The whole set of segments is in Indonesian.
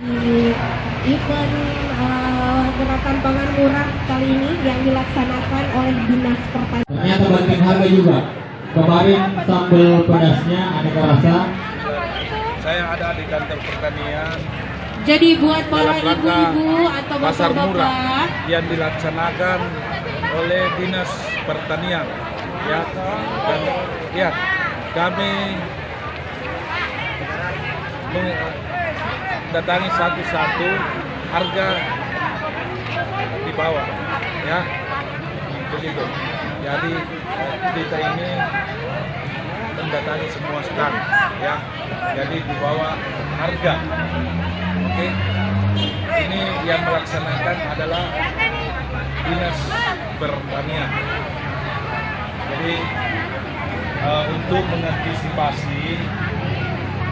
di event uh, gerakan pangan murah kali ini yang dilaksanakan oleh Dinas Pertanian. Ternyata banting harga juga. Kemarin sambal pedasnya aneka rasa. Saya ada di kantor pertanian Jadi buat para ibu-ibu atau pasar murah bapak-bapak yang dilaksanakan oleh dinas pertanian. Ya, dan ya kami mendatangi satu-satu harga di bawah, ya begitu. Jadi eh, kita ini mendatangi semua stand, ya. Jadi di bawah harga. Oke. Ini yang melaksanakan adalah dinas pertanian. Jadi eh, untuk mengantisipasi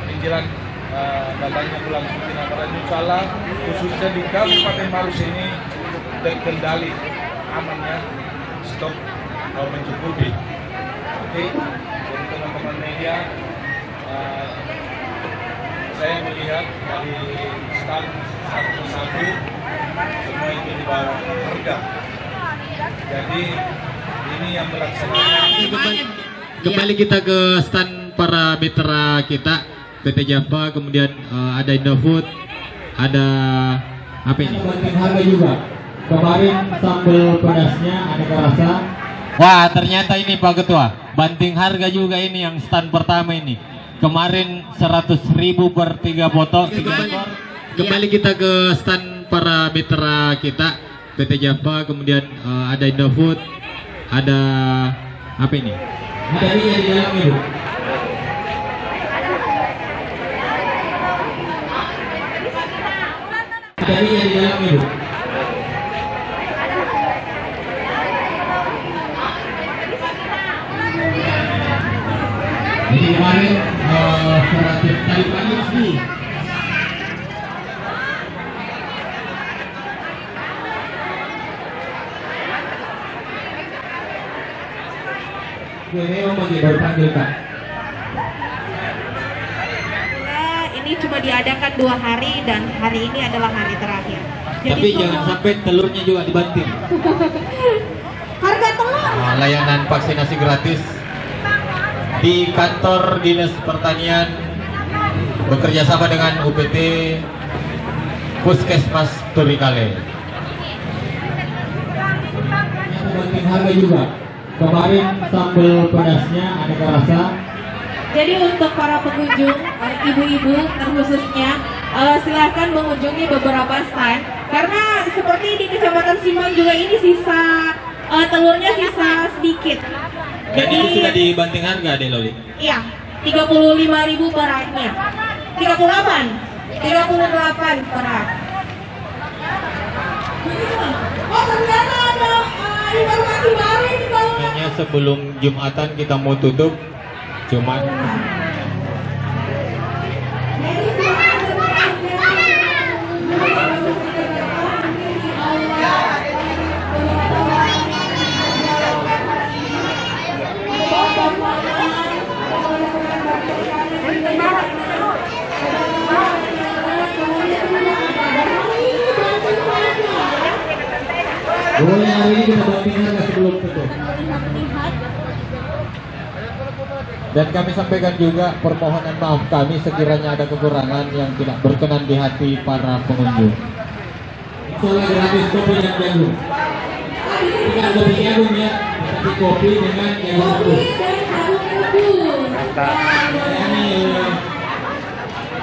menjelang eh, datangnya bulan suci Ramadan insya Allah khususnya di Kabupaten Maros ini terkendali amannya stok eh, mencukupi. Oke, jadi teman-teman media eh, saya melihat dari stand satu-satu semua itu di bawah harga. Jadi ini yang melaksanakan Kembali, kembali kita ke stand para mitra kita PT Java, kemudian eh, ada Indofood, ada apa ini? Banting harga juga. Kemarin sambal pedasnya aneka rasa. Wah, ternyata ini Pak Ketua, banting harga juga ini yang stand pertama ini. Kemarin 100.000 per tiga botol, tiga ekor. Kembali kita ke stand para mitra kita PT Java, kemudian eh, ada Indofood, ada apa ini? Ada ini di dalam itu. Ini di dalam itu. Jadi kemarin eh, 100 tadi pagi sih. Bagi ini cuma diadakan dua hari dan hari ini adalah hari terakhir. Tapi semua- jangan sampai telurnya juga dibanting. harga telur. Nah, layanan vaksinasi gratis di kantor dinas pertanian bekerja sama dengan UPT Puskesmas Turikale. Banting harga juga. Kemarin sambal pedasnya aneka rasa. Jadi untuk para pengunjung, eh, ibu-ibu terkhususnya, eh, silahkan mengunjungi beberapa stand karena seperti di Kecamatan Simang juga ini sisa eh, telurnya sisa sedikit. Dan itu sudah dibanting harga deh Loli. Iya, 35.000 per raknya. 38. 38 per rak. Oh, ternyata ada eh, informasi baru ini kalau sebelum Jumatan kita mau tutup, cuman boleh hari ini kita harga sebelum tutup. Dan kami sampaikan juga permohonan maaf kami sekiranya ada kekurangan yang tidak berkenan di hati para pengunjung. Soalnya gratis kopi dan jagung. Bukan kopi jagung ya, tapi kopi dengan jagung rebus. dari Agung Rebus.